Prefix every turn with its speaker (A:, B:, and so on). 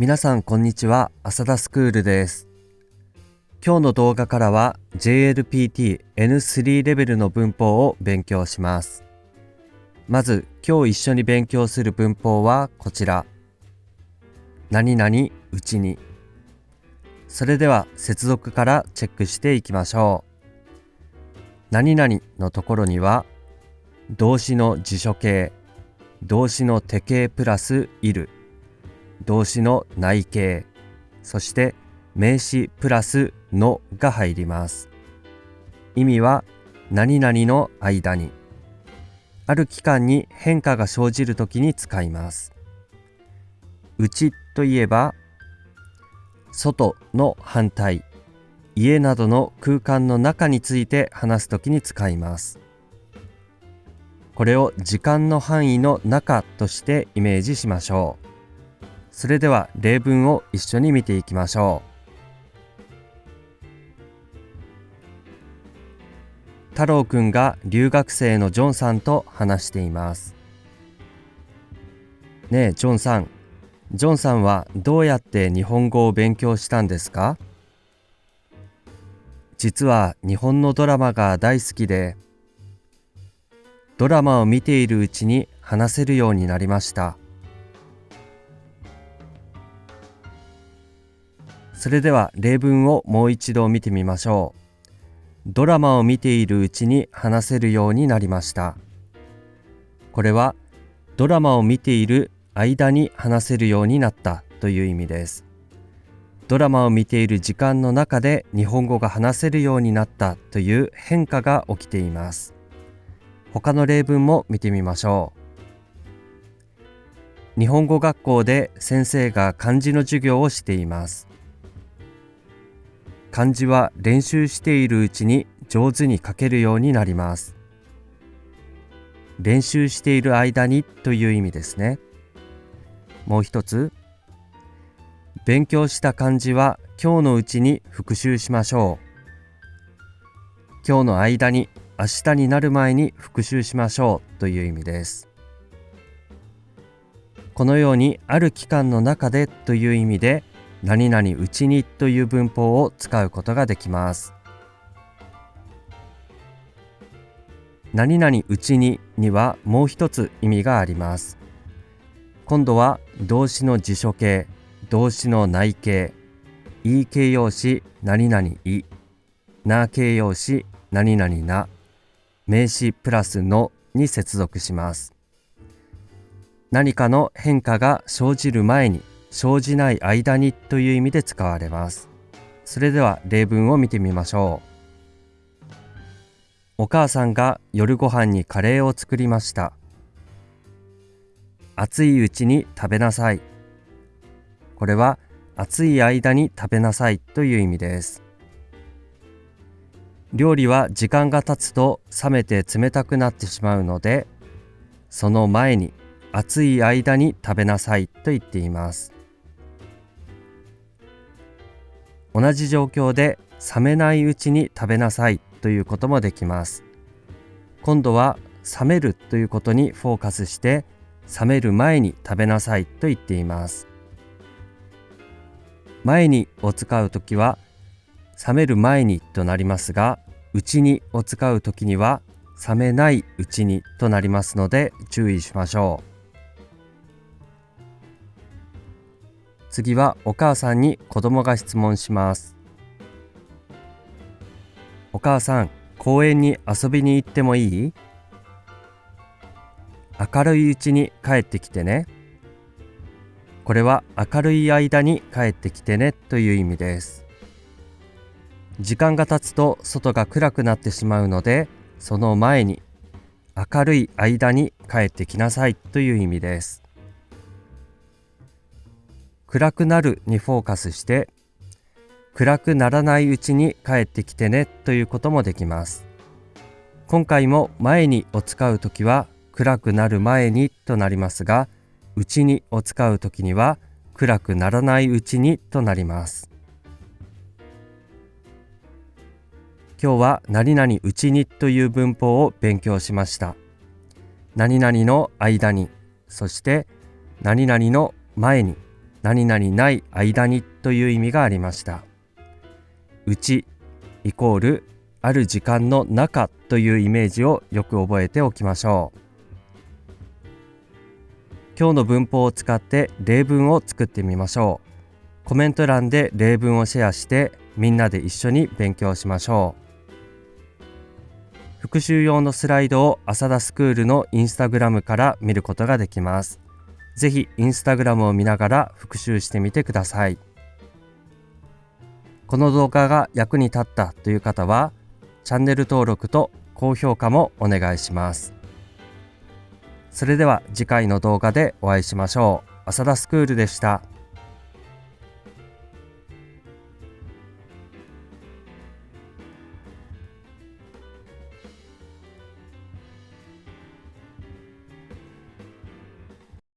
A: 皆さんこんにちは。浅田スクールです。今日の動画からは JLPT N3 レベルの文法を勉強します。まず今日一緒に勉強する文法はこちら。何々うちに。それでは接続からチェックしていきましょう。何々のところには動詞の辞書形動詞の手形プラスいる。動詞の内形そして名詞プラスのが入ります。意味は何々の間にある期間に変化が生じるときに使います。うちといえば外の反対家などの空間の中について話すときに使います。これを時間の範囲の中としてイメージしましょう。それでは例文を一緒に見ていきましょう。太郎くんが留学生のジョンさんと話しています。ねえジョンさん。ジョンさんはどうやって日本語を勉強したんですか？実は日本のドラマが大好きでドラマを見ているうちに話せるようになりました。それでは例文をもう一度見てみましょう。ドラマを見ているうちに話せるようになりました。これはドラマを見ている間に話せるようになったという意味です。ドラマを見ている時間の中で日本語が話せるようになったという変化が起きています。他の例文も見てみましょう。日本語学校で先生が漢字の授業をしています。漢字は練習しているうちに上手に書けるようになります。練習している間にという意味ですね。もう一つ。勉強した漢字は今日のうちに復習しましょう。今日の間に明日になる前に復習しましょうという意味です。このようにある期間の中でという意味で何々うちにという文法を使うことができます。何々うちににはもう一つ意味があります。今度は動詞の辞書形動詞の内形い形容詞何々いな形容詞何々な名詞プラスのに接続します。何かの変化が生じる前に生じない間にという意味で使われます。それでは例文を見てみましょう。お母さんが夜ご飯にカレーを作りました。熱いうちに食べなさい。これは暑い間に食べなさいという意味です。料理は時間が経つと冷めて冷たくなってしまうのでその前に暑い間に食べなさいと言っています。同じ状況で冷めないうちに食べなさいということもできます。今度は冷めるということにフォーカスして冷める前に食べなさいと言っています。前にを使うときは冷める前にとなりますがうちにを使うときには冷めないうちにとなりますので注意しましょう。次はお母さんに子供が質問します。お母さん公園に遊びに行ってもいい？明るいうちに帰ってきてね。これは明るい間に帰ってきてねという意味です。時間が経つと外が暗くなってしまうのでその前に明るい間に帰ってきなさいという意味です。暗くなるにフォーカスして暗くならないうちに帰ってきてねということもできます。今回も前にを使うときは暗くなる前にとなりますがうちにを使うときには暗くならないうちにとなります。今日は何々うちにという文法を勉強しました。何々の間にそして何々の前に。何々ない間にという意味がありました。うちイコールある時間の中というイメージをよく覚えておきましょう。今日の文法を使って例文を作ってみましょう。コメント欄で例文をシェアしてみんなで一緒に勉強しましょう。復習用のスライドを浅田スクールのインスタグラムから見ることができます。ぜひインスタグラムを見ながら復習してみてください。この動画が役に立ったという方はチャンネル登録と高評価もお願いします。それでは次回の動画でお会いしましょう。浅田スクールでした。